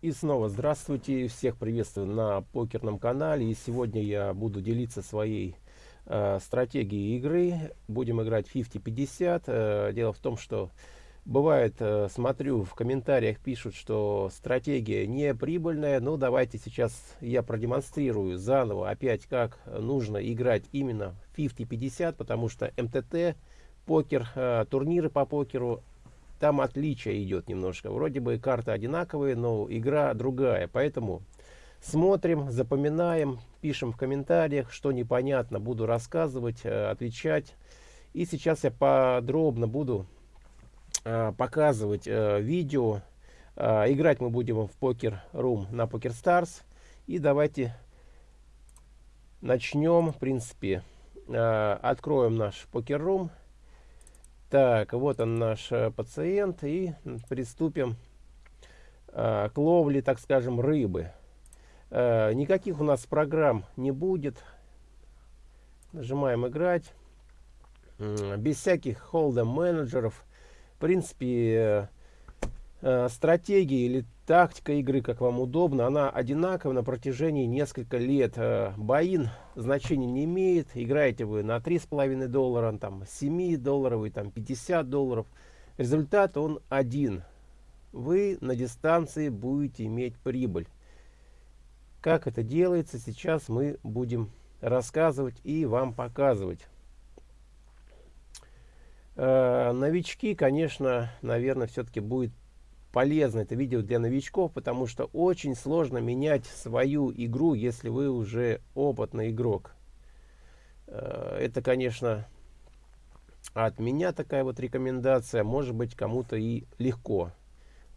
И снова здравствуйте, всех приветствую на покерном канале. И сегодня я буду делиться своей э, стратегией игры. Будем играть 50-50. Э, дело в том, что бывает, э, смотрю, в комментариях пишут, что стратегия не прибыльная. Ну, давайте сейчас я продемонстрирую заново опять, как нужно играть именно 50-50, потому что МТТ, покер, э, турниры по покеру там отличие идет немножко. Вроде бы карты одинаковые, но игра другая. Поэтому смотрим, запоминаем, пишем в комментариях, что непонятно, буду рассказывать, э, отвечать. И сейчас я подробно буду э, показывать э, видео. Играть мы будем в покер рум на Poker Stars. И давайте начнем, в принципе, откроем наш покер рум. Так, вот он наш э, пациент. И приступим э, к ловле, так скажем, рыбы. Э, никаких у нас программ не будет. Нажимаем играть. Без всяких холдом менеджеров. В принципе, э, стратегии или тактика игры, как вам удобно, она одинакова на протяжении нескольких лет. Э, боин значения не имеет. Играете вы на три с половиной доллара, там 7 долларовый, там 50 долларов. Результат он один. Вы на дистанции будете иметь прибыль. Как это делается, сейчас мы будем рассказывать и вам показывать. Э, новички, конечно, наверное, все-таки будет полезно это видео для новичков, потому что очень сложно менять свою игру, если вы уже опытный игрок. Э, это, конечно, от меня такая вот рекомендация, может быть кому-то и легко.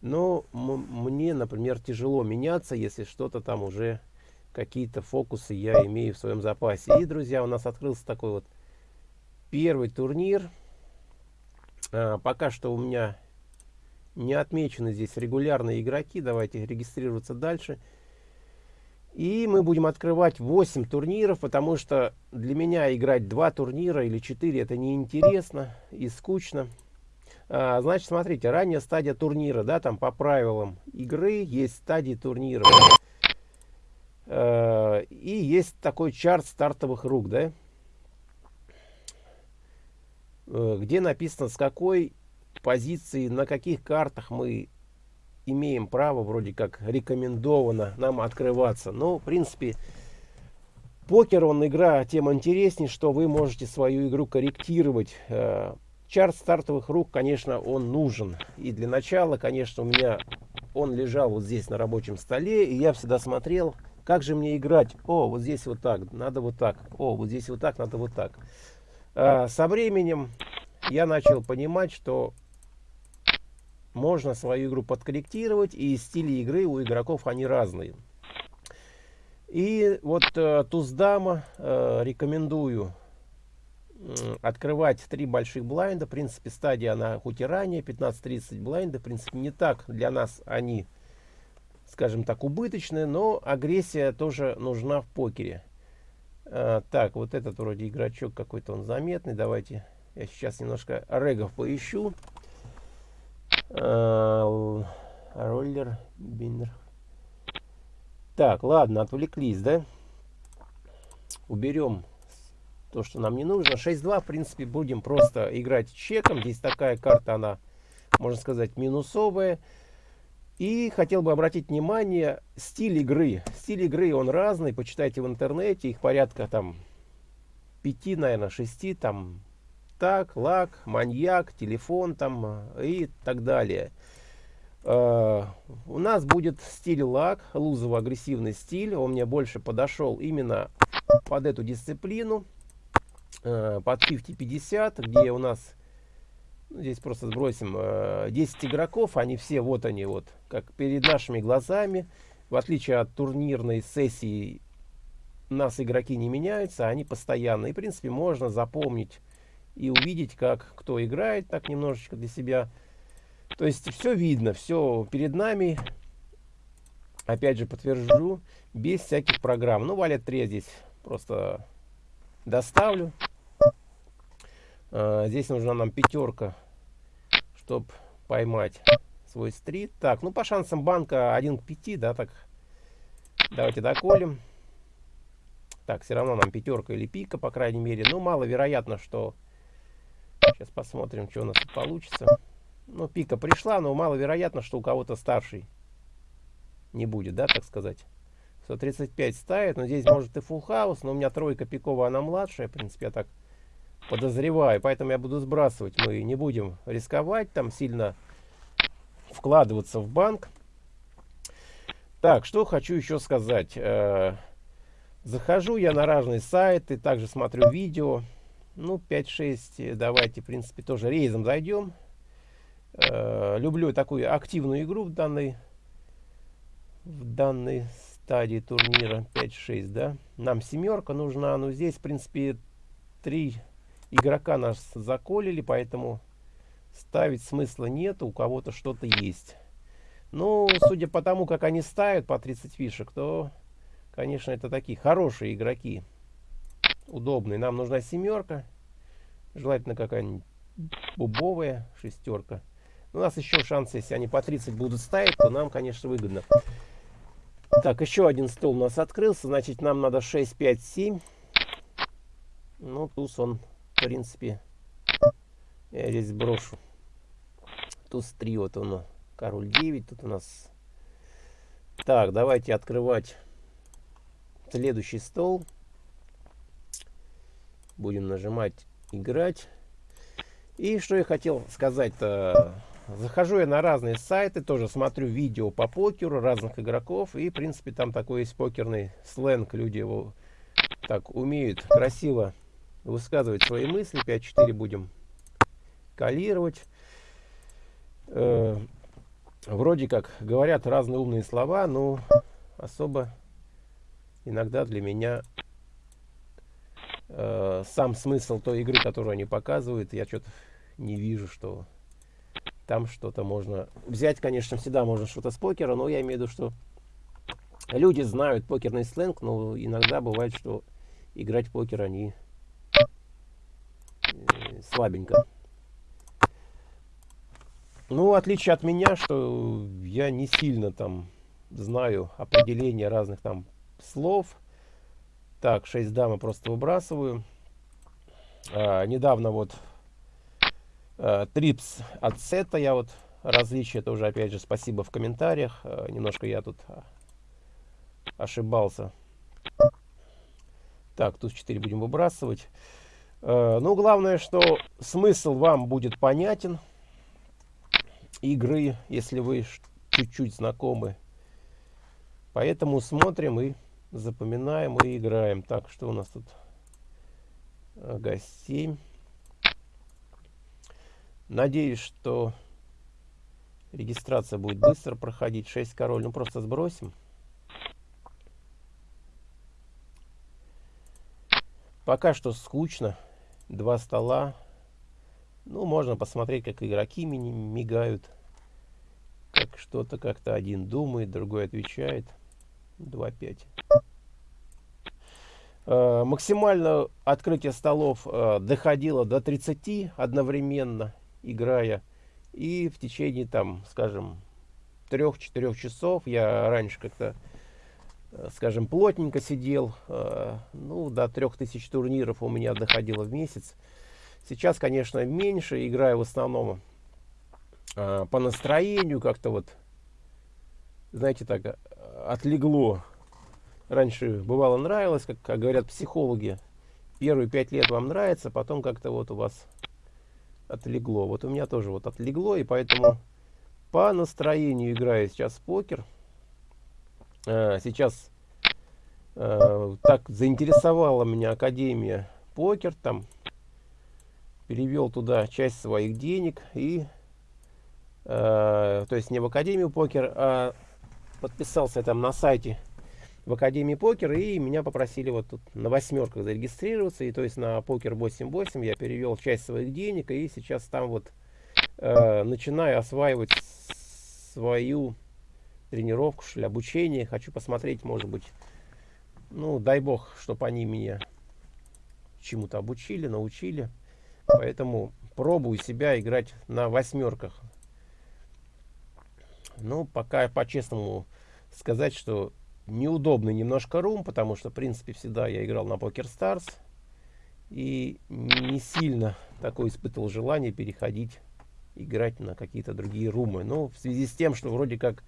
Но мне, например, тяжело меняться, если что-то там уже, какие-то фокусы я имею в своем запасе. И, друзья, у нас открылся такой вот первый турнир. А, пока что у меня не отмечены здесь регулярные игроки. Давайте регистрироваться дальше. И мы будем открывать 8 турниров, потому что для меня играть 2 турнира или 4 это неинтересно и скучно. А, значит, смотрите, ранняя стадия турнира, да, там по правилам игры есть стадии турнира. А, и есть такой чарт стартовых рук, да, э, где написано, с какой позиции, на каких картах мы имеем право, вроде как рекомендовано нам открываться. Но, в принципе, покер, он игра тем интереснее, что вы можете свою игру корректировать. Э, чарт стартовых рук, конечно, он нужен. И для начала, конечно, у меня он лежал вот здесь на рабочем столе, и я всегда смотрел, как же мне играть. О, вот здесь вот так, надо вот так. О, вот здесь вот так, надо вот так. А, со временем я начал понимать, что можно свою игру подкорректировать, и стили игры у игроков они разные. И вот э, Туздама э, рекомендую открывать три больших блайнда. В принципе, стадия она хоть и ранее, 15-30 блайнда. В принципе, не так для нас они, скажем так, убыточные, но агрессия тоже нужна в покере. Э, так, вот этот вроде игрочок какой-то он заметный. Давайте я сейчас немножко регов поищу. Э, роллер, биннер. Так, ладно, отвлеклись, да? Уберем то, что нам не нужно. 6-2, в принципе, будем просто играть чеком. Здесь такая карта, она, можно сказать, минусовая. И хотел бы обратить внимание, стиль игры. Стиль игры, он разный, почитайте в интернете, их порядка там 5, наверное, 6, там так, лак, маньяк, телефон там э, и так далее. Uh, у нас будет стиль лак, лузово-агрессивный стиль. Он мне больше подошел именно под эту дисциплину. Uh, под 50-50, где у нас, ну, здесь просто сбросим, uh, 10 игроков. Они все, вот они, вот, как перед нашими глазами. В отличие от турнирной сессии, нас игроки не меняются, они постоянно. И, в принципе, можно запомнить и увидеть, как кто играет, так немножечко для себя. То есть все видно, все перед нами. Опять же подтвержу, без всяких программ. Ну, валет 3 здесь просто доставлю. А, здесь нужна нам пятерка, чтобы поймать свой стрит. Так, ну по шансам банка 1 к 5, да, так. Давайте доколем. Так, все равно нам пятерка или пика, по крайней мере. Ну, маловероятно, что... Сейчас посмотрим, что у нас получится. Ну, пика пришла, но маловероятно, что у кого-то старший не будет, да, так сказать. 135 ставит, но здесь может и house, но у меня тройка пиковая, она младшая, в принципе, я так подозреваю. Поэтому я буду сбрасывать. Мы не будем рисковать, там сильно вкладываться в банк. Так, что хочу еще сказать. Э, захожу я на разные сайты, также смотрю видео. Ну, 5-6, давайте, в принципе, тоже рейзом зайдем. Э, люблю такую активную игру в данной, в данной стадии турнира. 5-6, да. Нам семерка нужна, но здесь, в принципе, три игрока нас заколили, поэтому ставить смысла нет, у кого-то что-то есть. Ну, судя по тому, как они ставят по 30 фишек, то, конечно, это такие хорошие игроки. Удобные. Нам нужна семерка. Желательно какая-нибудь бубовая шестерка. У нас еще шанс, если они по 30 будут ставить, то нам, конечно, выгодно. Так, еще один стол у нас открылся. Значит, нам надо 6, 5, 7. Ну, туз он, в принципе, я здесь брошу. Туз 3, вот он король 9 тут у нас так давайте открывать следующий стол будем нажимать играть и что я хотел сказать -то, захожу я на разные сайты тоже смотрю видео по покеру разных игроков и в принципе там такой есть покерный сленг люди его так умеют красиво высказывать свои мысли. 5-4 будем калировать э, вроде как говорят разные умные слова, но особо иногда для меня э, сам смысл той игры, которую они показывают, я что-то не вижу, что там что-то можно взять, конечно, всегда можно что-то с покера, но я имею в виду, что люди знают покерный сленг, но иногда бывает, что играть в покер они э, слабенько. Ну, в отличие от меня, что я не сильно там знаю определение разных там слов. Так, 6 дамы просто выбрасываю. А, недавно вот а, трипс от сета я вот различия тоже опять же спасибо в комментариях. А, немножко я тут а, ошибался. Так, тут 4 будем выбрасывать. А, ну, главное, что смысл вам будет понятен игры, если вы чуть-чуть знакомы. Поэтому смотрим и запоминаем и играем. Так, что у нас тут? Ага, 7. Надеюсь, что регистрация будет быстро проходить. 6 король. Ну, просто сбросим. Пока что скучно. Два стола. Ну, можно посмотреть, как игроки мигают. Как что-то как-то один думает, другой отвечает. 2-5. Э, максимально открытие столов э, доходило до 30 одновременно, играя. И в течение, там, скажем, 3-4 часов я раньше как-то, э, скажем, плотненько сидел. Ну, до 3000 турниров у меня доходило в месяц. Сейчас, конечно, меньше, играю в основном по настроению, как-то вот, знаете, так отлегло. Раньше бывало нравилось, как, как говорят психологи, первые пять лет вам нравится, потом как-то вот у вас отлегло. Вот у меня тоже вот отлегло, и поэтому по настроению играю сейчас в покер. А, сейчас а, так заинтересовала меня Академия покер, там перевел туда часть своих денег и э, то есть не в Академию покер, а подписался там на сайте в Академии покер и меня попросили вот тут на восьмерках зарегистрироваться. И то есть на покер 88 я перевел часть своих денег и сейчас там вот э, начинаю осваивать свою тренировку что ли обучение. Хочу посмотреть может быть ну дай бог чтобы они меня чему-то обучили научили. Поэтому пробую себя играть на восьмерках. Ну, пока по-честному сказать, что неудобный немножко рум, потому что, в принципе, всегда я играл на Poker Stars. И не сильно такое испытывал желание переходить, играть на какие-то другие румы. Но в связи с тем, что вроде как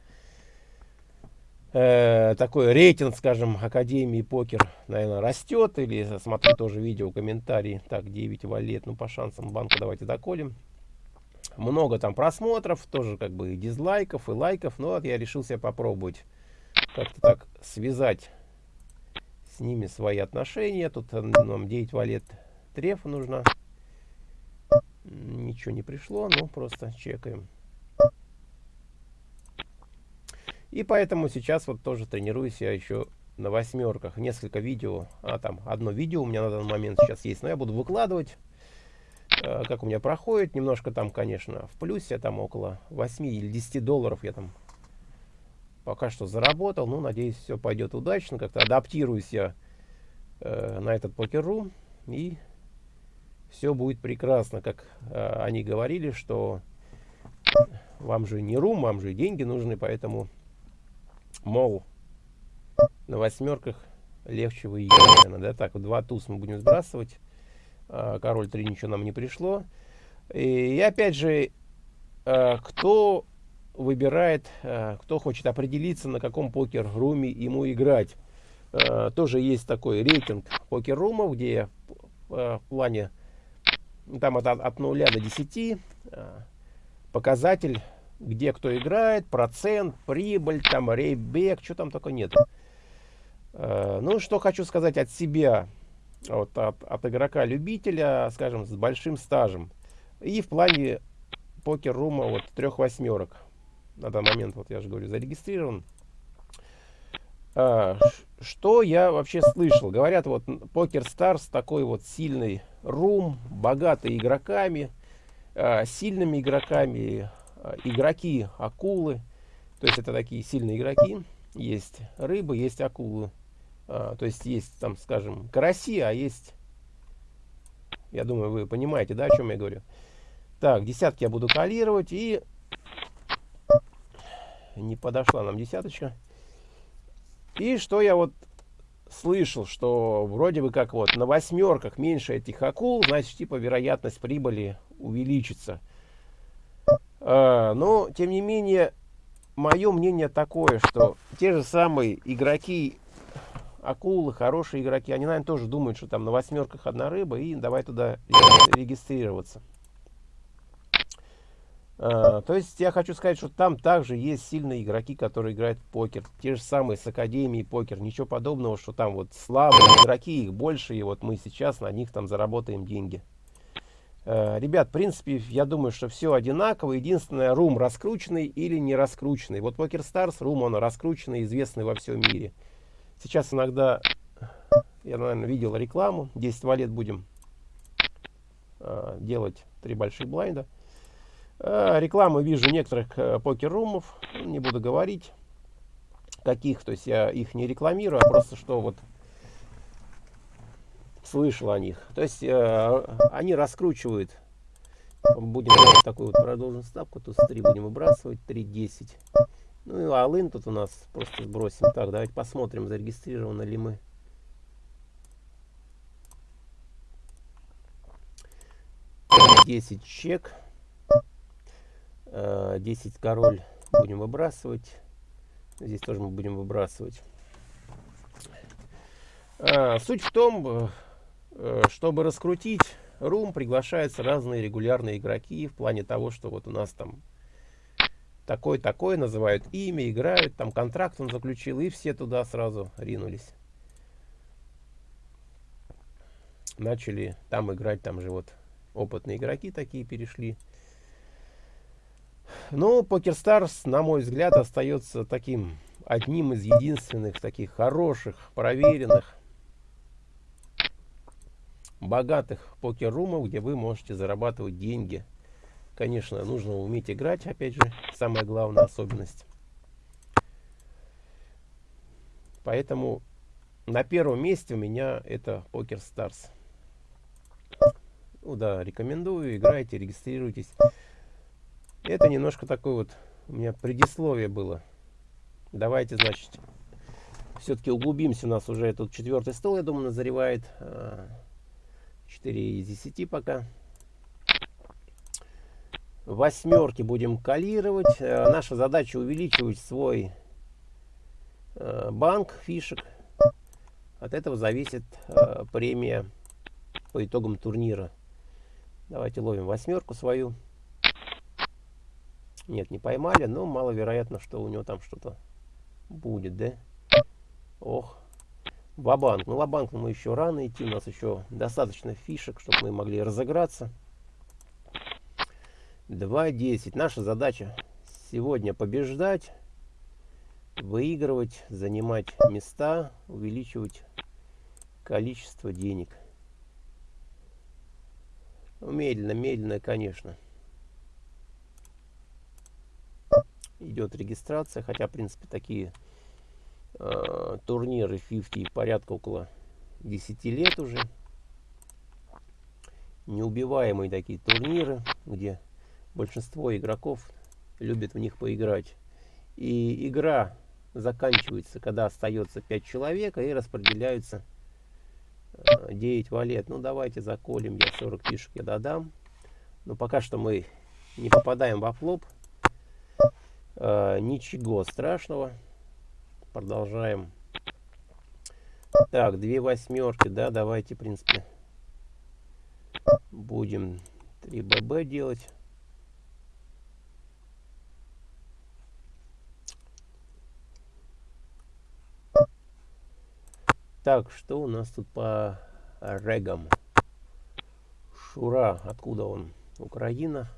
э, такой рейтинг, скажем, Академии покер, наверное, растет. Или смотрю тоже видео, комментарии. Так, 9 валет, ну по шансам банка давайте доколем. Много там просмотров, тоже как бы и дизлайков, и лайков. Но вот я решил себя попробовать как-то так связать с ними свои отношения. Тут нам 9 валет трефа нужно. Ничего не пришло, ну просто чекаем. И поэтому сейчас вот тоже тренируюсь я еще на восьмерках. Несколько видео, а там одно видео у меня на данный момент сейчас есть, но я буду выкладывать, э, как у меня проходит. Немножко там, конечно, в плюсе, там около 8 или 10 долларов я там пока что заработал. Ну, надеюсь, все пойдет удачно. Как-то адаптируюсь я э, на этот покер-рум. И все будет прекрасно. Как э, они говорили, что вам же не рум, вам же деньги нужны. Поэтому, мол, на восьмерках легче выиграть. Да? Так, два туз мы будем сбрасывать. Э, король 3 ничего нам не пришло. И, и опять же, э, кто выбирает, э, кто хочет определиться, на каком покер-руме ему играть. Э, тоже есть такой рейтинг покер-румов, где э, в плане там от, от 0 до 10 показатель, где кто играет, процент, прибыль, там рейбек, что там только нет. Ну, что хочу сказать от себя, вот, от, от игрока-любителя, скажем, с большим стажем. И в плане покер-рума вот трех восьмерок на данный момент, вот я же говорю, зарегистрирован. А, что я вообще слышал? Говорят, вот Poker Stars такой вот сильный рум, богатый игроками, а, сильными игроками, а, игроки акулы. То есть это такие сильные игроки. Есть рыбы, есть акулы. А, то есть есть там, скажем, караси, а есть... Я думаю, вы понимаете, да, о чем я говорю. Так, десятки я буду калировать и не подошла нам десяточка. И что я вот слышал, что вроде бы как вот на восьмерках меньше этих акул, значит, типа вероятность прибыли увеличится. А, но, тем не менее, мое мнение такое, что те же самые игроки, акулы, хорошие игроки, они, наверное, тоже думают, что там на восьмерках одна рыба, и давай туда регистрироваться. А, то есть я хочу сказать, что там также есть сильные игроки, которые играют в покер. Те же самые с Академией покер. Ничего подобного, что там вот слабые игроки, их больше, и вот мы сейчас на них там заработаем деньги. А, ребят, в принципе, я думаю, что все одинаково. Единственное, рум раскрученный или не раскрученный. Вот Покер Stars, рум он раскрученный, известный во всем мире. Сейчас иногда, я, наверное, видел рекламу. 10 валет будем э, делать три больших блайнда. Э, рекламу вижу некоторых э, покер-румов, не буду говорить каких, то есть я их не рекламирую, а просто что вот слышал о них. То есть э, они раскручивают, будем такую вот продолженную ставку, тут с 3 будем выбрасывать, 3.10. Ну и алын тут у нас просто сбросим. Так, давайте посмотрим, зарегистрированы ли мы. Десять чек. 10 король будем выбрасывать. Здесь тоже мы будем выбрасывать. А, суть в том, э, чтобы раскрутить рум, приглашаются разные регулярные игроки в плане того, что вот у нас там такой-такой, называют имя, играют, там контракт он заключил, и все туда сразу ринулись. Начали там играть, там же вот опытные игроки такие перешли. Но PokerStars, на мой взгляд, остается таким одним из единственных таких хороших, проверенных, богатых покер-румов, где вы можете зарабатывать деньги. Конечно, нужно уметь играть, опять же, самая главная особенность. Поэтому на первом месте у меня это PokerStars. Ну да, рекомендую, играйте, регистрируйтесь. Это немножко такой вот у меня предисловие было. Давайте, значит, все-таки углубимся. У нас уже тут четвертый стол, я думаю, назревает. 4 а, из 10 пока. Восьмерки будем калировать. Э, наша задача увеличивать свой э, банк фишек. От этого зависит э, премия по итогам турнира. Давайте ловим восьмерку свою. Нет, не поймали, но маловероятно, что у него там что-то будет, да? Ох, Вабанк. Ну, Лабанк мы еще рано идти, у нас еще достаточно фишек, чтобы мы могли разыграться. 2.10. Наша задача сегодня побеждать, выигрывать, занимать места, увеличивать количество денег. Ну, медленно, медленно, конечно. Идет регистрация, хотя, в принципе, такие э, турниры 50 порядка около 10 лет уже. Неубиваемые такие турниры, где большинство игроков любят в них поиграть. И игра заканчивается, когда остается 5 человек, и распределяются 9 э, валет. Ну, давайте заколем, я 40 фишек я додам. Но пока что мы не попадаем во флоп. Э, ничего страшного. Продолжаем. Так, две восьмерки, да, давайте, в принципе, будем 3 ББ делать. Так, что у нас тут по регам? Шура, откуда он? Украина.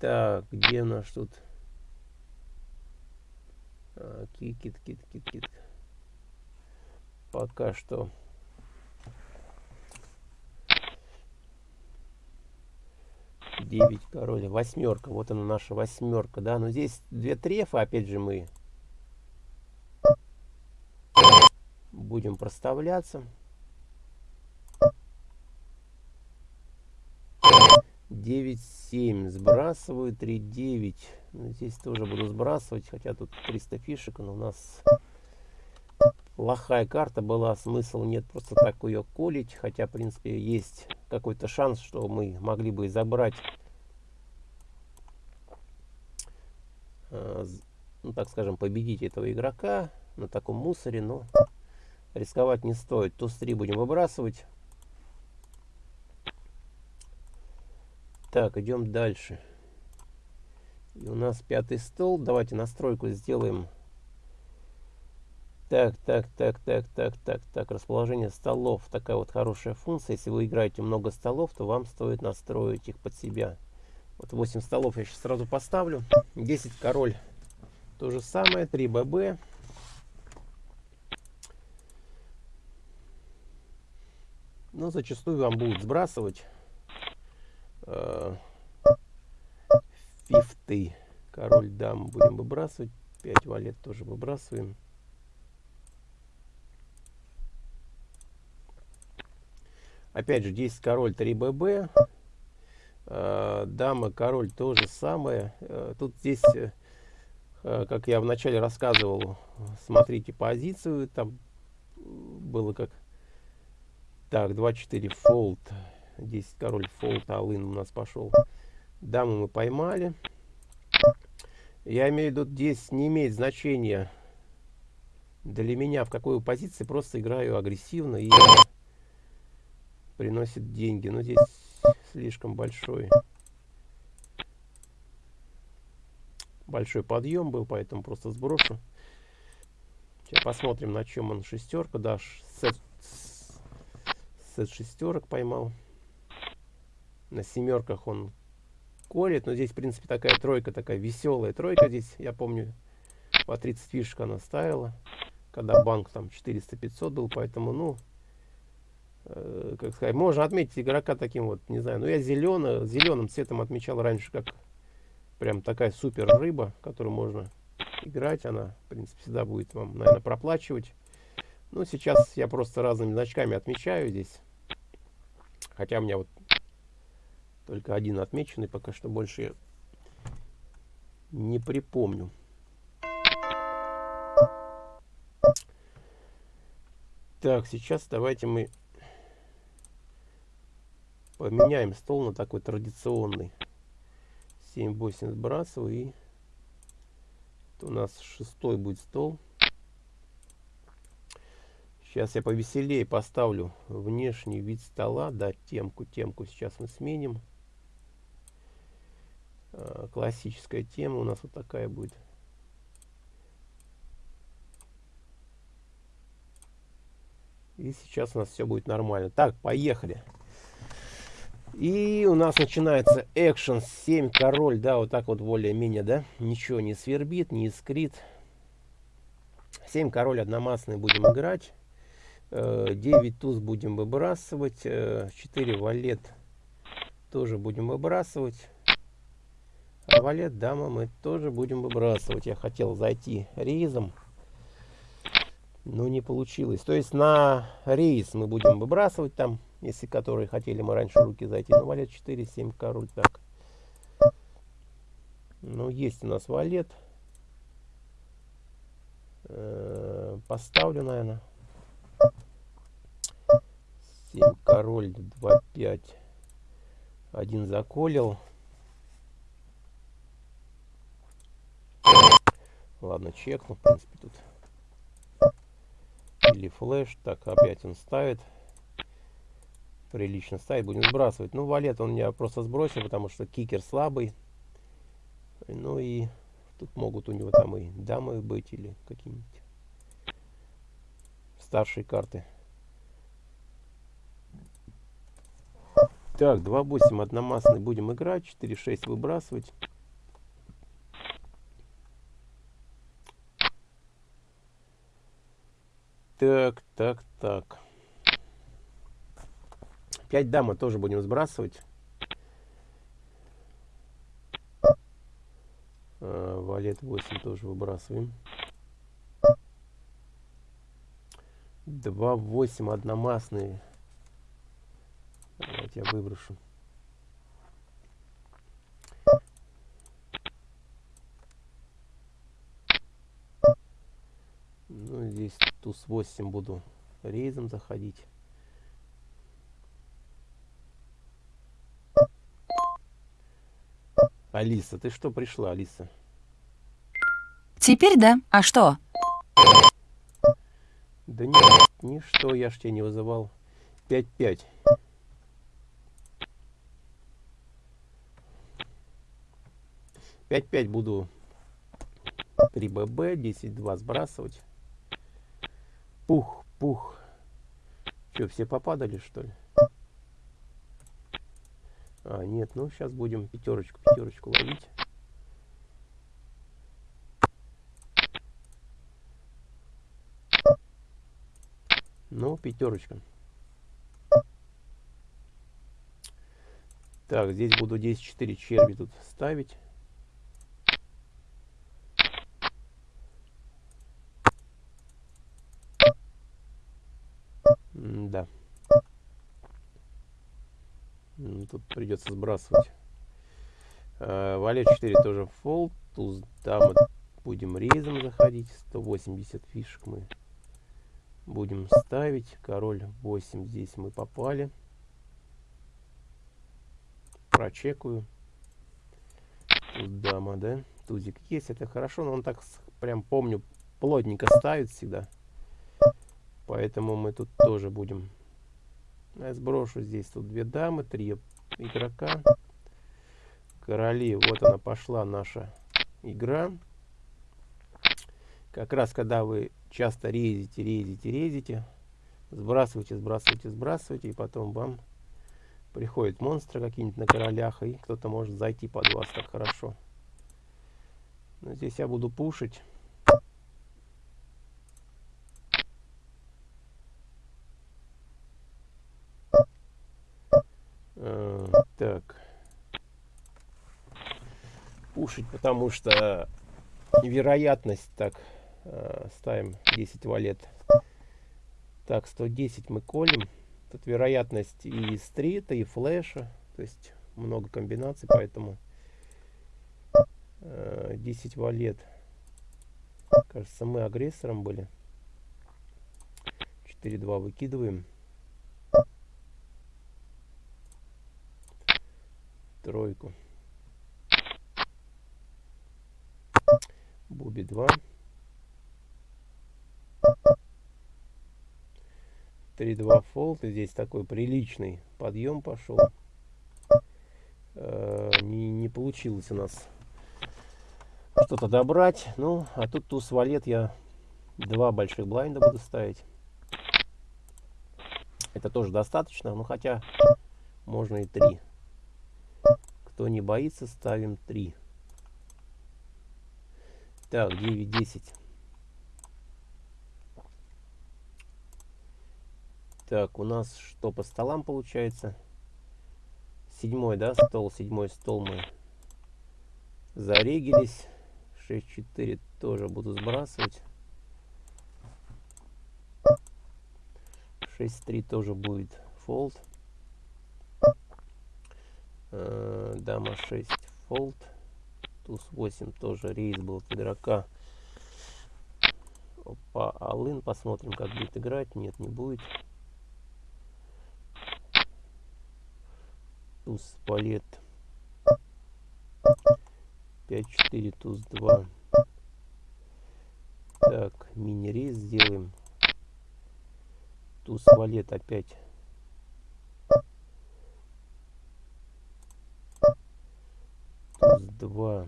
Так, где у нас тут? А, кит, кит, кит. Пока что. Девять король, восьмерка. Вот она наша восьмерка, да. Но здесь две трефа, опять же, мы будем проставляться. 9-7 сбрасываю, 3-9. Ну, здесь тоже буду сбрасывать, хотя тут 300 фишек, но у нас плохая карта была, смысл нет просто так ее колить, хотя в принципе есть какой-то шанс, что мы могли бы забрать, э, ну так скажем, победить этого игрока на таком мусоре, но рисковать не стоит. Туз-3 будем выбрасывать. Так, идем дальше. И у нас пятый стол. Давайте настройку сделаем. Так, так, так, так, так, так, так. Расположение столов. Такая вот хорошая функция. Если вы играете много столов, то вам стоит настроить их под себя. Вот 8 столов я сейчас сразу поставлю. 10 король. То же самое. 3 ББ. Но зачастую вам будут сбрасывать фифты. Король дам будем выбрасывать. 5 валет тоже выбрасываем. Опять же, здесь король 3 ББ. Э, дама, король то же самое. Э, тут здесь, э, как я вначале рассказывал, смотрите позицию. Там было как так, 2-4 фолд. 10 король фолд, алын у нас пошел. Даму мы поймали. Я имею в виду, здесь не имеет значения для меня, в какой позиции. Просто играю агрессивно и приносит деньги. Но здесь слишком большой. Большой подъем был, поэтому просто сброшу. Сейчас посмотрим, на чем он шестерка. Да, сет сет шестерок поймал. На семерках он колет. Но здесь, в принципе, такая тройка, такая веселая тройка. Здесь, я помню, по 30 фишек она ставила. Когда банк там 400-500 был. Поэтому, ну, э, как сказать, можно отметить игрока таким вот, не знаю. Ну, я зеленый, зеленым цветом отмечал раньше, как прям такая супер рыба, которую можно играть. Она, в принципе, всегда будет вам, наверное, проплачивать. Ну, сейчас я просто разными значками отмечаю здесь. Хотя у меня вот только один отмеченный, пока что больше не припомню. Так, сейчас давайте мы поменяем стол на такой традиционный. 7-8 сбрасываю и у нас шестой будет стол. Сейчас я повеселее поставлю внешний вид стола. Да, темку, темку сейчас мы сменим. А, классическая тема у нас вот такая будет. И сейчас у нас все будет нормально. Так, поехали. И у нас начинается экшен 7 король, да, вот так вот более-менее, да. Ничего не свербит, не искрит. 7 король одномастный будем играть. 9 э, туз будем выбрасывать. 4 э, валет тоже будем выбрасывать. Валет дама мы тоже будем выбрасывать. Я хотел зайти рейзом, но не получилось. То есть на рейс мы будем выбрасывать там, если которые хотели мы раньше руки зайти. Ну, валет 4, 7, король, так. Ну, есть у нас валет. Э, поставлю, наверное. 7 король 2 5 один заколил ладно чекну в принципе тут. Или флеш так опять он ставит. Прилично ставит будем сбрасывать. Ну валет он меня просто сбросил потому что кикер слабый. Ну и тут могут у него там и дамы быть или какие-нибудь старшие карты. Так, 2.8 одномастный будем играть, 4.6 выбрасывать. Так, так, так. 5 дамы тоже будем сбрасывать. А, валет 8 тоже выбрасываем. 2-8 одномастные Давайте я выброшу. Ну, здесь туз 8 буду рейзом заходить. Алиса, ты что пришла, Алиса? Теперь да. А что? Да нет, ничто, я ж тебя не вызывал. 5-5. 5-5 буду 3 ББ, 10-2 сбрасывать. Пух, пух. Что, все попадали, что ли? А, нет, ну сейчас будем пятерочку, пятерочку ловить. Ну, пятерочка. Так, здесь буду 10-4 черви тут ставить. да. Тут придется сбрасывать. А, Валет 4 тоже фолд. Туз дамы будем рейзом заходить. 180 фишек мы будем ставить. Король 8 здесь мы попали. Прочекаю. Тут дама, да? Тузик есть, это хорошо, но он так прям помню плотненько ставит всегда. Поэтому мы тут тоже будем. Я сброшу здесь тут две дамы, три игрока. Короли, вот она пошла наша игра. Как раз когда вы часто резите, резите, резите, сбрасывайте, сбрасывайте, сбрасывайте, и потом вам приходят монстры какие-нибудь на королях, и кто-то может зайти под вас так хорошо. Но здесь я буду пушить. Так. Пушить, потому что вероятность, так, э, ставим 10 валет. Так, 110 мы колем. Тут вероятность и стрита, и флеша. То есть много комбинаций, поэтому 10 валет. Кажется, мы агрессором были. 4-2 выкидываем. Тройку. Буби 2. 3-2 фолт. И здесь такой приличный подъем пошел. Э, не, не получилось у нас что-то добрать. Ну, а тут туз валет я два больших блайнда буду ставить. Это тоже достаточно, ну хотя можно и три. Кто не боится, ставим три. Так, 9-10. Так, у нас что по столам получается? Седьмой, да, стол, седьмой стол мы зарегились. 6-4 тоже буду сбрасывать. 6-3 тоже будет фолд. Э, дама 6 фолд. Туз 8 тоже рейс был от игрока. Опа, Алын. Посмотрим, как будет играть. Нет, не будет. Туз палет 5-4, туз 2. Так, мини-рейс сделаем. Туз валет опять. Туз 2.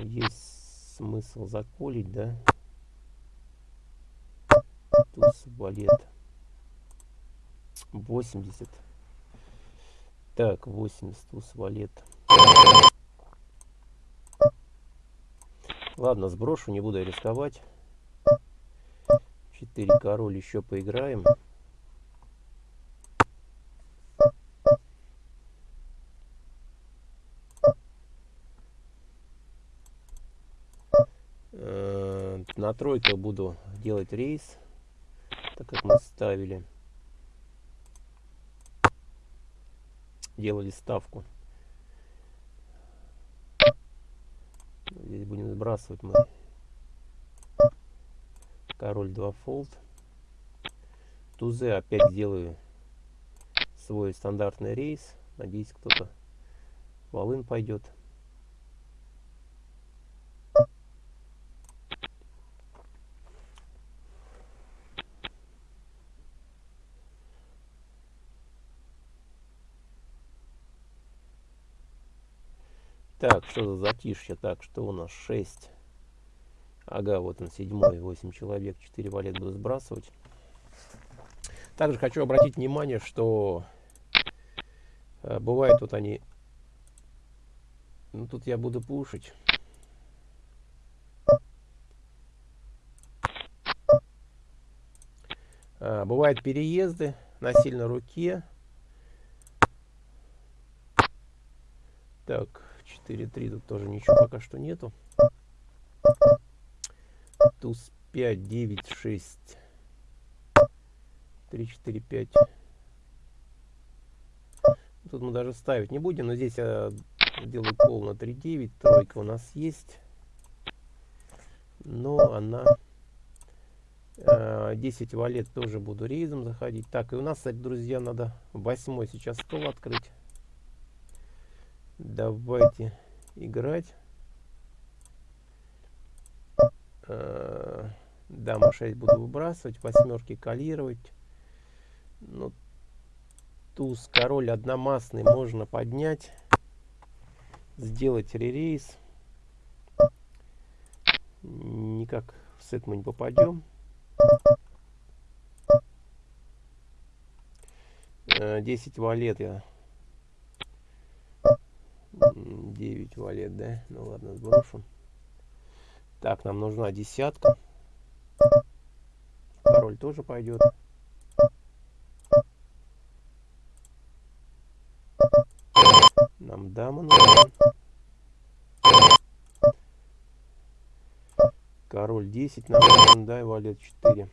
Есть смысл заколить, да? Туз валет. 80. Так, 80 туз валет. Ладно, сброшу, не буду рисковать. 4 король еще поиграем. На буду делать рейс, так как мы ставили, делали ставку. Здесь будем сбрасывать мы король 2 фолд. Тузы опять сделаю свой стандартный рейс. Надеюсь, кто-то волын пойдет. Так, что за затишье? Так, что у нас? 6. Ага, вот он, седьмой, 8 человек, 4 валет буду сбрасывать. Также хочу обратить внимание, что э, бывает вот они... Ну, тут я буду пушить. А, бывают переезды на сильной руке. Так, 4-3 тут тоже ничего пока что нету. Туз 5, 9, 6. 3, 4, 5. Тут мы даже ставить не будем, но здесь я делаю пол на 3, 9. Тройка у нас есть. Но она... 10 валет тоже буду рейзом заходить. Так, и у нас, кстати, друзья, надо восьмой сейчас стол открыть. Давайте играть. Э, дама 6 буду выбрасывать, восьмерки калировать. Ну, туз, король одномастный можно поднять. Сделать ререйс. Никак в сет мы не попадем. 10 э, валет я 9 валет, да? Ну ладно, сброшу. Так, нам нужна десятка. Король тоже пойдет. Нам дама нужна. Король 10 нам нужен, да, и валет 4.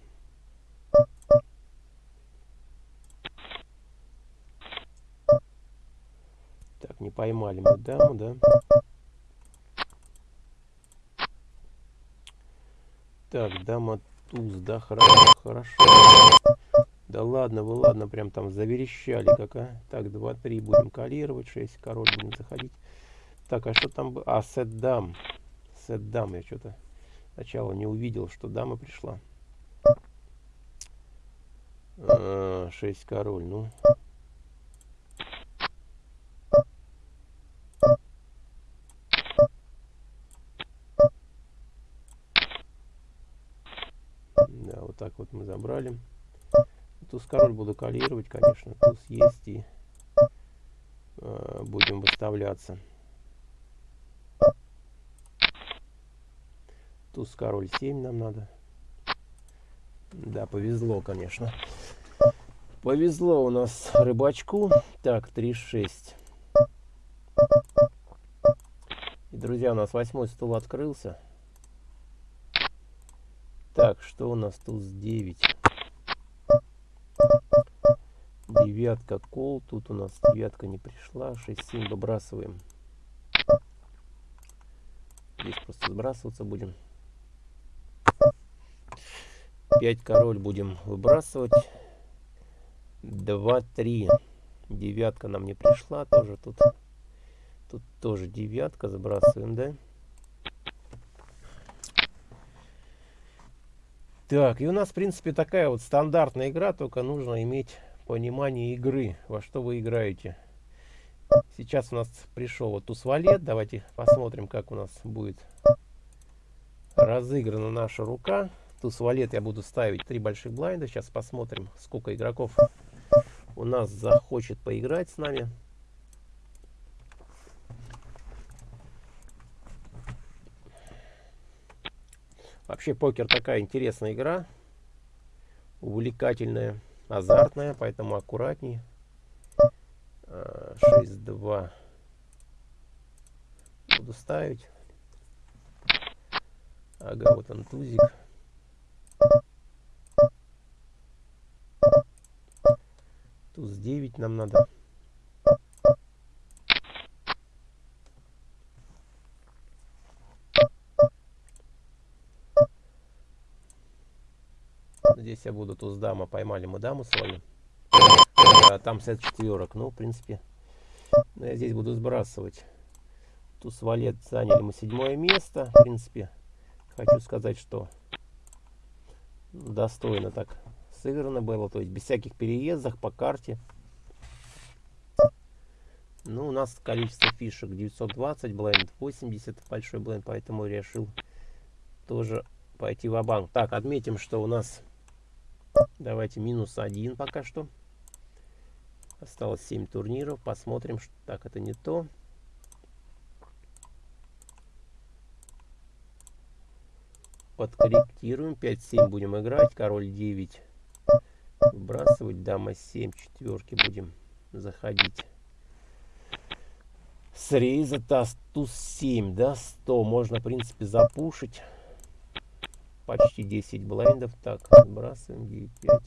Поймали мы даму, да? Так, дама туз, да, хорошо, хорошо. Да ладно, вы ладно, прям там заверещали как, а? Так, 2-3 будем калировать, 6 король будем заходить. Так, а что там было? А, сет дам. Сет дам, я что-то сначала не увидел, что дама пришла. А, король, ну... забрали. Туз король буду калировать, конечно. Туз есть и э, будем выставляться. Туз король 7 нам надо. Да, повезло, конечно. Повезло у нас рыбачку. Так, 3-6. И, друзья, у нас восьмой стул открылся. Так, что у нас туз 9? девятка кол. Тут у нас девятка не пришла. 6-7 выбрасываем. Здесь просто сбрасываться будем. 5 король будем выбрасывать. 2-3. Девятка нам не пришла. Тоже тут. Тут тоже девятка. Забрасываем, да? Так, и у нас, в принципе, такая вот стандартная игра, только нужно иметь понимание игры, во что вы играете. Сейчас у нас пришел вот туз-валет. Давайте посмотрим, как у нас будет разыграна наша рука. Туз-валет я буду ставить три больших блайнда. Сейчас посмотрим, сколько игроков у нас захочет поиграть с нами. Вообще покер такая интересная игра, увлекательная азартная, поэтому аккуратней. 6-2 буду ставить. Ага, вот он тузик. Туз 9 нам надо. Здесь я буду туз дама. Поймали мы даму свою. А, там сет четверок. Ну, в принципе, ну, я здесь буду сбрасывать. Туз валет заняли мы седьмое место. В принципе, хочу сказать, что достойно так сыграно было. То есть без всяких переездов по карте. Ну, у нас количество фишек 920, бленд 80, большой бленд, поэтому решил тоже пойти в банк Так, отметим, что у нас Давайте минус один пока что. Осталось 7 турниров. Посмотрим. Что... Так, это не то. Подкорректируем. 5-7 будем играть. Король 9. Выбрасывать. Дама 7. Четверки будем заходить. Среза, туз 7, да, 100. Можно, в принципе, запушить почти 10 блайндов. Так, сбрасываем 9, 5,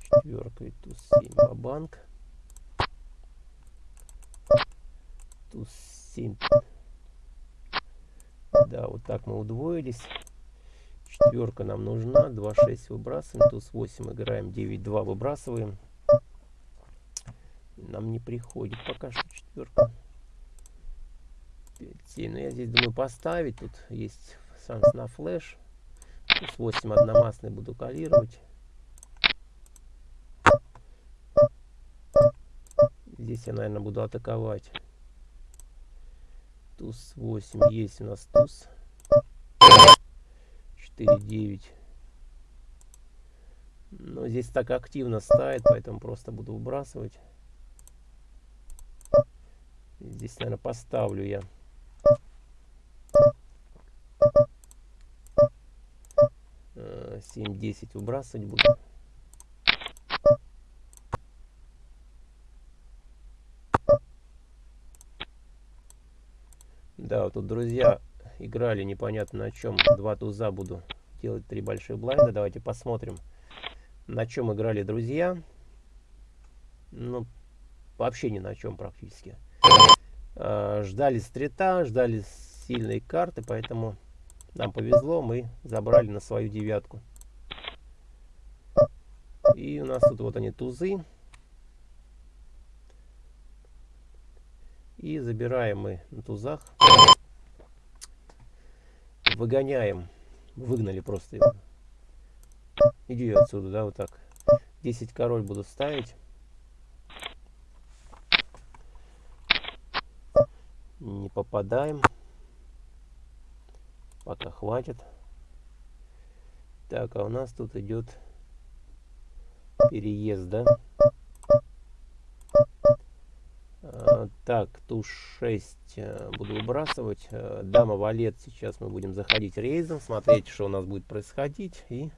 четверка и туз 7 банк. Туз 7. Да, вот так мы удвоились. Четверка нам нужна. 2, 6 выбрасываем. Туз 8 играем. 9, 2 выбрасываем. Нам не приходит пока что четверка. 5, 7. Но я здесь думаю поставить. Тут есть шанс на флеш. С 8 одномастный буду калировать. Здесь я, наверное, буду атаковать. Туз 8. Есть у нас туз. 4-9. Но здесь так активно ставит, поэтому просто буду выбрасывать. Здесь, наверное, поставлю я 7-10 выбрасывать буду. Да, вот тут друзья играли непонятно на чем. Два туза буду делать три больших блайнда. Давайте посмотрим, на чем играли друзья. Ну, вообще ни на чем практически. А, ждали стрита, ждали сильные карты, поэтому нам повезло, мы забрали на свою девятку. И у нас тут вот они тузы. И забираем мы на тузах. Выгоняем. Выгнали просто его. Иди отсюда, да, вот так. 10 король буду ставить. Не попадаем. Пока хватит. Так, а у нас тут идет переезд, да? А, так, туз 6 э, буду выбрасывать. Э, дама валет. Сейчас мы будем заходить рейзом, смотреть, что у нас будет происходить. И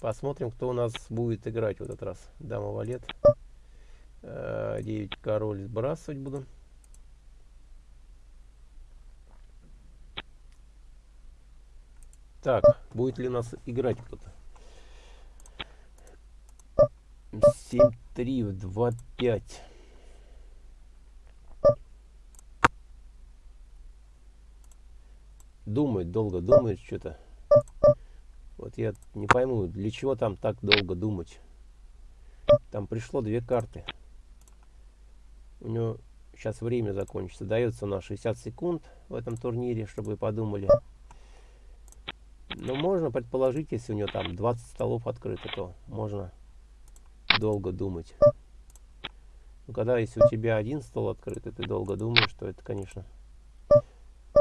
посмотрим, кто у нас будет играть в этот раз. Дама валет. 9 э, король сбрасывать буду. Так, будет ли у нас играть кто-то? 7-3 в 2-5. Думает, долго думает что-то. Вот я не пойму, для чего там так долго думать. Там пришло две карты. У него сейчас время закончится. Дается на 60 секунд в этом турнире, чтобы вы подумали. Но можно предположить, если у него там 20 столов открыто, то можно долго думать. Но когда если у тебя один стол открыт, и ты долго думаешь, то это, конечно...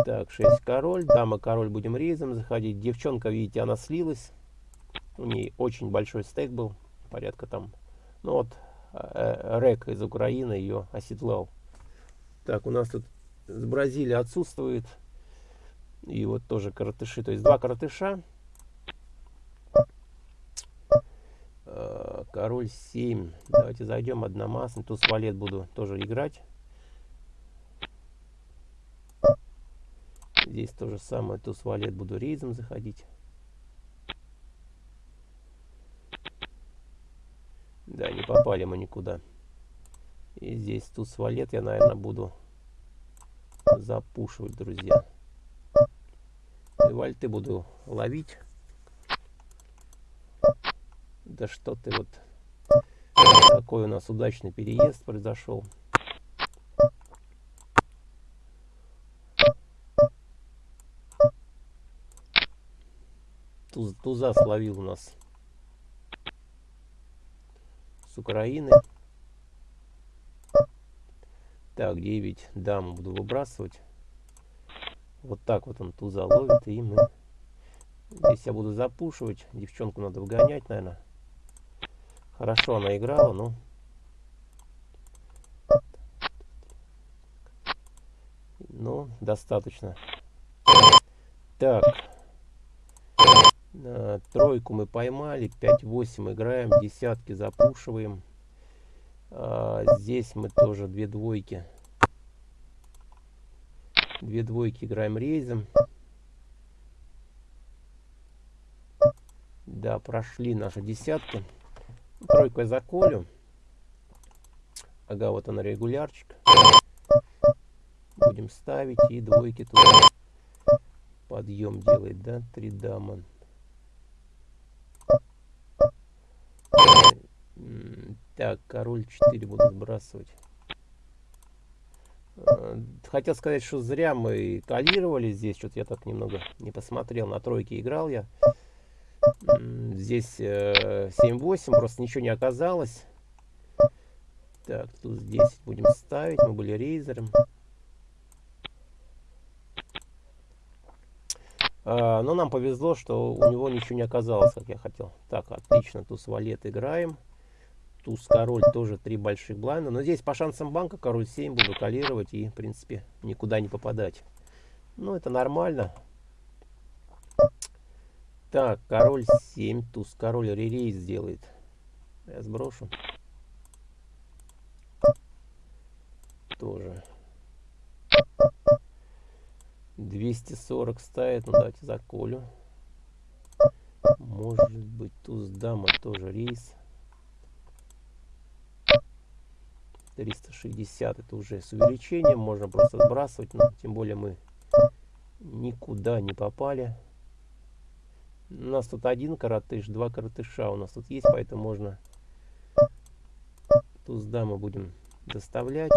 Так, 6 король, дама король будем рейзом заходить. Девчонка, видите, она слилась. У нее очень большой стейк был, порядка там... Ну вот, э, Рек из Украины ее оседлал. Так, у нас тут с Бразилии отсутствует и вот тоже коротыши. То есть два коротыша. Э, король 7. Давайте зайдем одномастный. Туз валет буду тоже играть. Здесь то же самое. Туз валет буду рейзом заходить. Да, не попали мы никуда. И здесь туз валет я, наверное, буду запушивать, друзья вальты буду ловить. Да что ты вот... Такой у нас удачный переезд произошел. Туз, туза словил у нас с Украины. Так, 9 дам буду выбрасывать. Вот так вот он туза ловит, и мы... Здесь я буду запушивать. Девчонку надо выгонять, наверное. Хорошо она играла, но... Ну, достаточно. Так. А, тройку мы поймали. 5-8 играем. Десятки запушиваем. А, здесь мы тоже две двойки. Две двойки играем рейзом. Да, прошли наши десятки. Тройку я заколю. Ага, вот она регулярчик. Будем ставить и двойки туда. Подъем делает, да? Три дама. Так, король 4 буду сбрасывать. Э, хотел сказать, что зря мы калировали здесь. Что-то я так немного не посмотрел. На тройке играл я. Здесь 7-8. Э, просто ничего не оказалось. Так, тут 10 будем ставить. Мы были рейзером. А, но нам повезло, что у него ничего не оказалось, как я хотел. Так, отлично. Туз валет играем туз король тоже три больших блайнда но здесь по шансам банка король 7 буду калировать и в принципе никуда не попадать ну это нормально так король 7 туз король ререйс сделает я сброшу. Тоже. 240 ставит ну давайте заколю может быть туз дама тоже рейс. 360 это уже с увеличением можно просто сбрасывать но тем более мы никуда не попали. У нас тут один коротыш, два коротыша у нас тут есть, поэтому можно туз мы будем доставлять.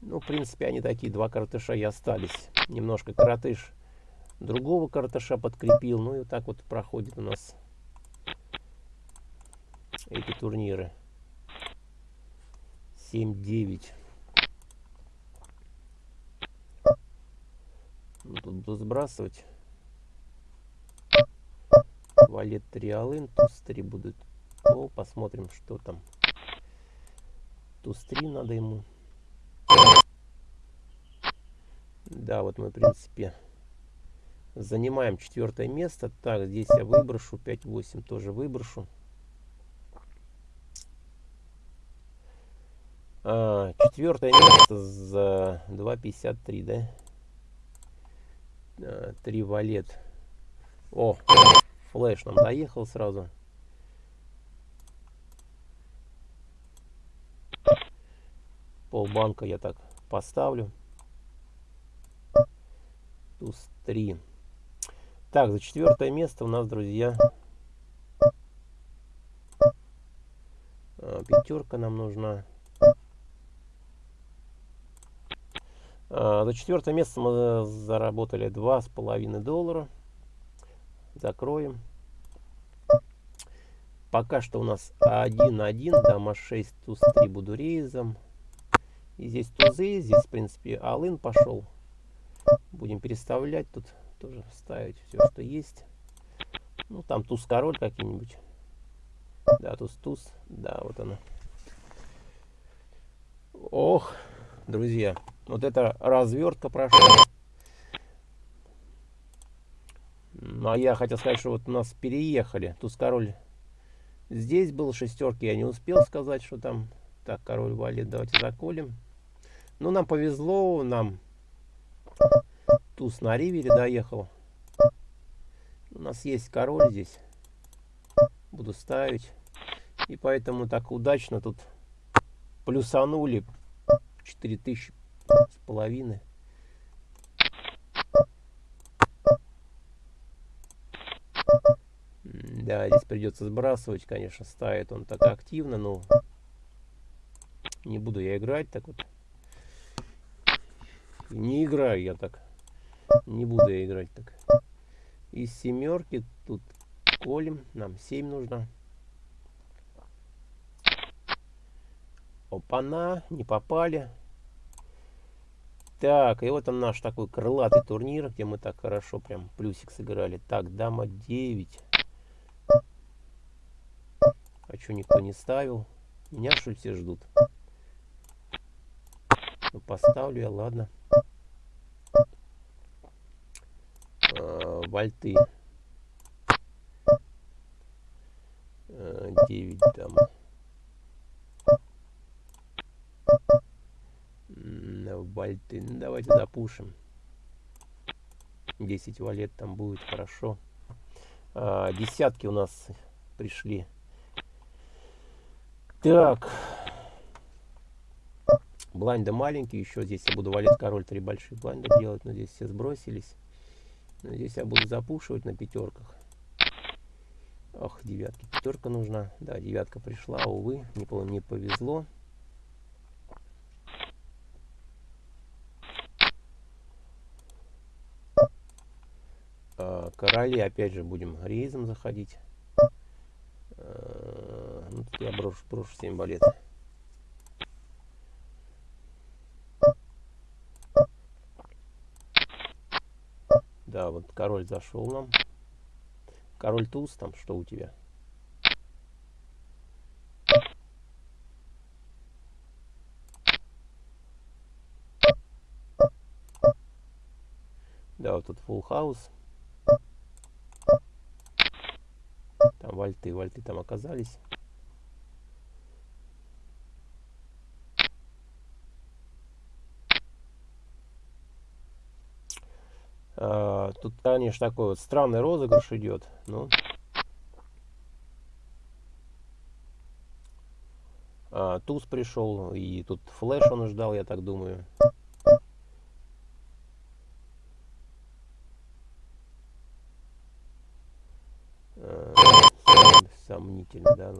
Ну, в принципе, они такие, два коротыша и остались. Немножко коротыш другого коротыша подкрепил. Ну и вот так вот проходит у нас эти турниры. 7-9. Ну, тут буду сбрасывать. Валет 3 алын, туз 3 будут. О, посмотрим, что там. Туз 3 надо ему. Да, вот мы, в принципе, занимаем четвертое место. Так, здесь я выброшу. 5-8 тоже выброшу. А, четвертое место за 2.53, да? А, три валет. О, флеш нам доехал сразу. Полбанка я так поставлю. Туз 3. Так, за четвертое место у нас, друзья, а, пятерка нам нужна. За четвертое место мы заработали два с половиной доллара. Закроем. Пока что у нас 1-1, дама 6, туз 3 буду рейзом. И здесь тузы, здесь в принципе алын пошел. Будем переставлять тут, тоже ставить все, что есть. Ну там туз-король какие-нибудь. Да, туз-туз, да, вот она. Ох, друзья, вот это развертка прошла. Ну, а я хотел сказать, что вот у нас переехали. Туз король здесь был, шестерки я не успел сказать, что там. Так, король валит, давайте заколем. Ну, нам повезло, нам туз на ривере доехал. У нас есть король здесь. Буду ставить. И поэтому так удачно тут плюсанули 4000 с половиной. Да, здесь придется сбрасывать, конечно, ставит он так активно, но не буду я играть так вот. Не играю я так. Не буду я играть так. Из семерки тут колем. Нам 7 нужно. Опа-на, не попали. Так, и вот он наш такой крылатый турнир, где мы так хорошо прям плюсик сыграли. Так, дама 9. А что никто не ставил? Меня что все ждут? Ну, поставлю я, ладно. А, вольты. А, 9 дама. вальты. Ну, давайте запушим. 10 валет там будет хорошо. А, десятки у нас пришли. Так. Блайнда маленький. Еще здесь я буду валет король три больших блайнда делать. Но здесь все сбросились. Но здесь я буду запушивать на пятерках. Ох, девятки. Пятерка нужна. Да, девятка пришла, увы, не повезло. Короли опять же будем рейзом заходить. Э, ну, тут я брошу, брошу 7 балет. Да, вот король зашел нам. Король туз, там что у тебя? Да, вот тут full house. вальты. Вальты там оказались. А, тут, конечно, такой вот странный розыгрыш идет. Ну. А, туз пришел, и тут флеш он ждал, я так думаю.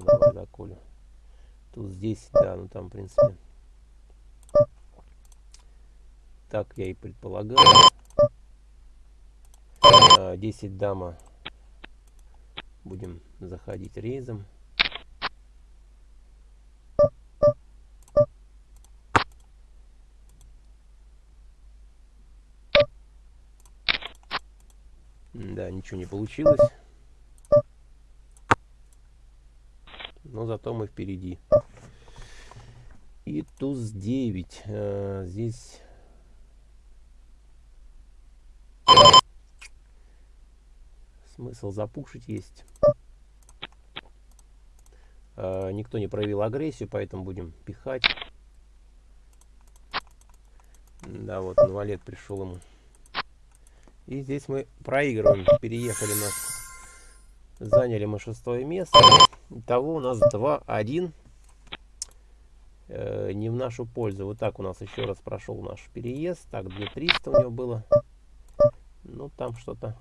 Да, ну давай заколю. Тут здесь, да, ну там, в принципе. Так я и предполагал. А, 10 дама. Будем заходить рейзом. Да, ничего не получилось. Но зато мы впереди. И туз 9. А, здесь смысл запушить есть. А, никто не проявил агрессию, поэтому будем пихать. Да, вот инвалид пришел ему. И здесь мы проигрываем. Переехали нас. Заняли мы шестое место. Итого у нас 2-1. Э, не в нашу пользу. Вот так у нас еще раз прошел наш переезд. Так, 2300 у него было. Ну, там что-то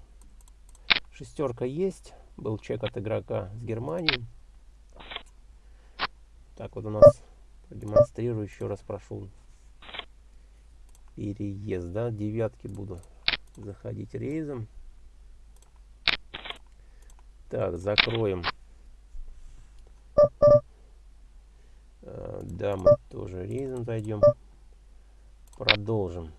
Шестерка есть. Был чек от игрока с Германии. Так вот у нас продемонстрирую еще раз прошел переезд. Да, девятки буду заходить рейзом. Так, закроем. А, да, мы тоже рейзом зайдем. Продолжим.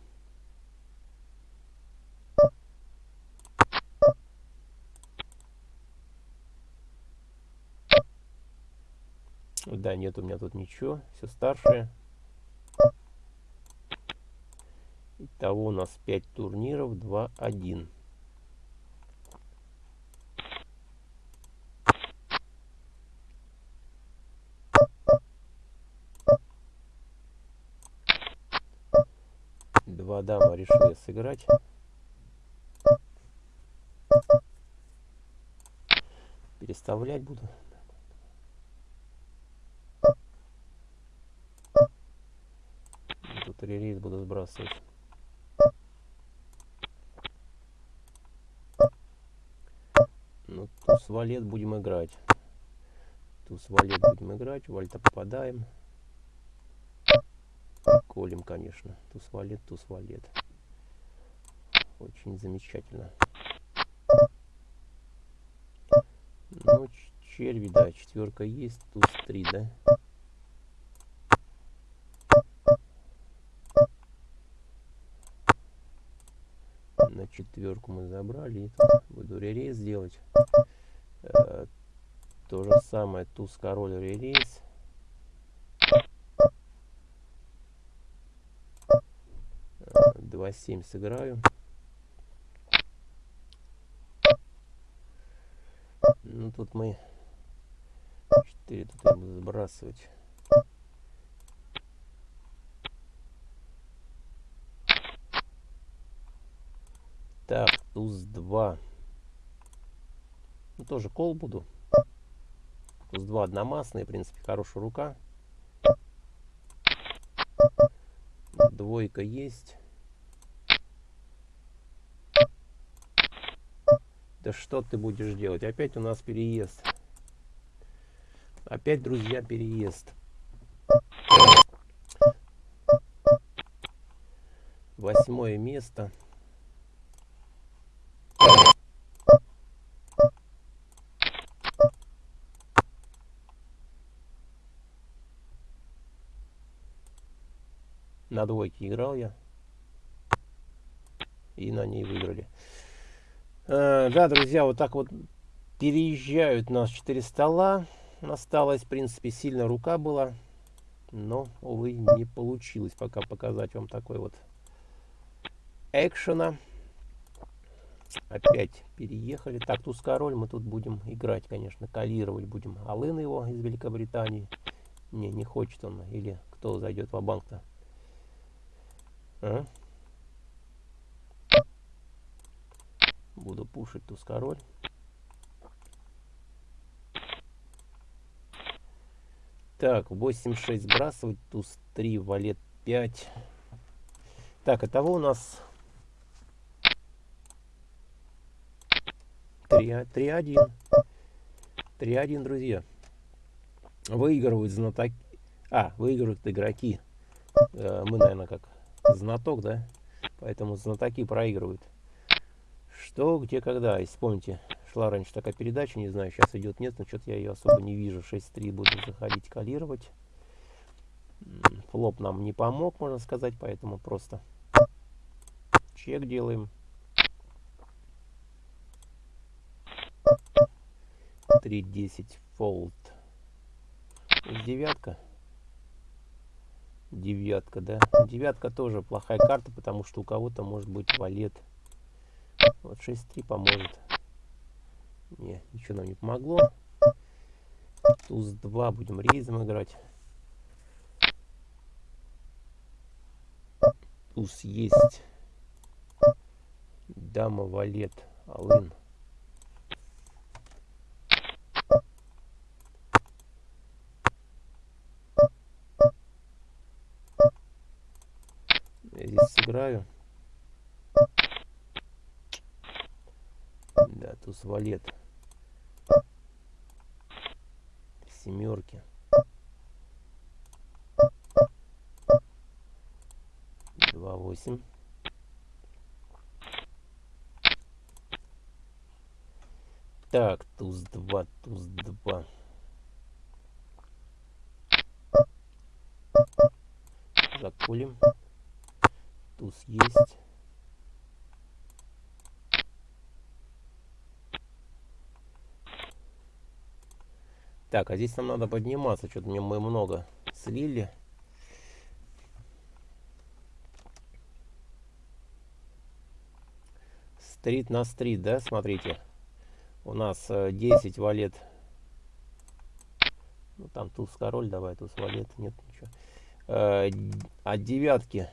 Да, нет у меня тут ничего. Все старшее. Итого у нас 5 турниров, 2-1. Два дама решили сыграть. Переставлять буду. релиз буду сбрасывать. Ну, туз валет будем играть. Туз валет будем играть. Вальта попадаем. Колем, конечно. Туз валет, туз валет. Очень замечательно. Ну, черви, да, четверка есть. Туз три, да. четверку мы забрали. И тут буду ререйс делать. Э, то же самое, туз король ререйс. Два семь сыграю. Ну тут мы 4 тут я буду сбрасывать. Так, туз 2. Ну, тоже кол буду. Туз 2 одномастный, в принципе, хорошая рука. Двойка есть. Да что ты будешь делать? Опять у нас переезд. Опять, друзья, переезд. Восьмое место. На двойке играл я. И на ней выиграли. Э, да, друзья, вот так вот переезжают нас 4 стола. Осталось, в принципе, сильно рука была. Но, увы, не получилось пока показать вам такой вот экшена. Опять переехали. Так, туз король мы тут будем играть, конечно, калировать будем. Алын его из Великобритании. Не, не хочет он. Или кто зайдет в банк-то. А? Буду пушить туз король. Так, 8-6 сбрасывать, туз 3, валет 5. Так, итого у нас 3-1. 3-1, друзья. Выигрывают знатоки. А, выигрывают игроки. Э, мы, наверное, как знаток, да? Поэтому знатоки проигрывают. Что, где, когда. Если помните, шла раньше такая передача, не знаю, сейчас идет, нет, но что-то я ее особо не вижу. 6-3 буду заходить, калировать. Флоп нам не помог, можно сказать, поэтому просто чек делаем. 3-10 фолд. Девятка. Девятка, да. Девятка тоже плохая карта, потому что у кого-то может быть валет. Вот 6-3 поможет. Не, ничего нам не помогло. Туз 2 будем рейзом играть. Туз есть. Дама, валет, алын. Я здесь сыграю. Да, туз валет. Семерки. Два восемь. Так, туз два, туз два. Закулим. Туз есть. Так, а здесь нам надо подниматься. Что-то мне мы много слили. Стрит на стрит, да, смотрите. У нас 10 э, валет. Ну, там туз король, давай туз валет. Нет, ничего. Э, от девятки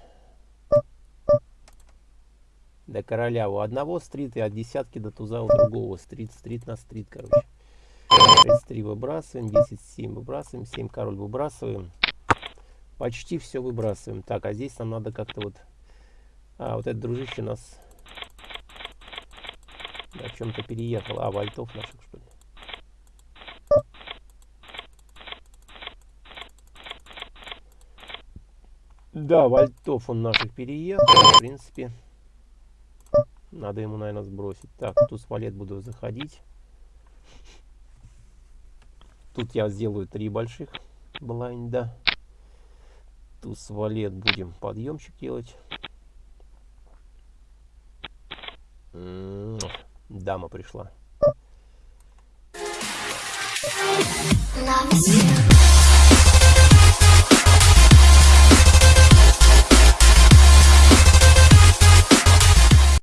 до короля у одного стрит и от десятки до туза у другого стрит. Стрит на стрит, короче. 6-3 выбрасываем, 10-7 выбрасываем, 7 король выбрасываем. Почти все выбрасываем. Так, а здесь нам надо как-то вот... А, вот этот дружище нас о чем-то переехал. А, вольтов наших, что ли? Да, вольтов он наших переехал. В принципе, надо ему, наверное, сбросить. Так, туз валет буду заходить. Тут я сделаю три больших блайнда. Туз валет будем подъемчик делать. Дама пришла. Love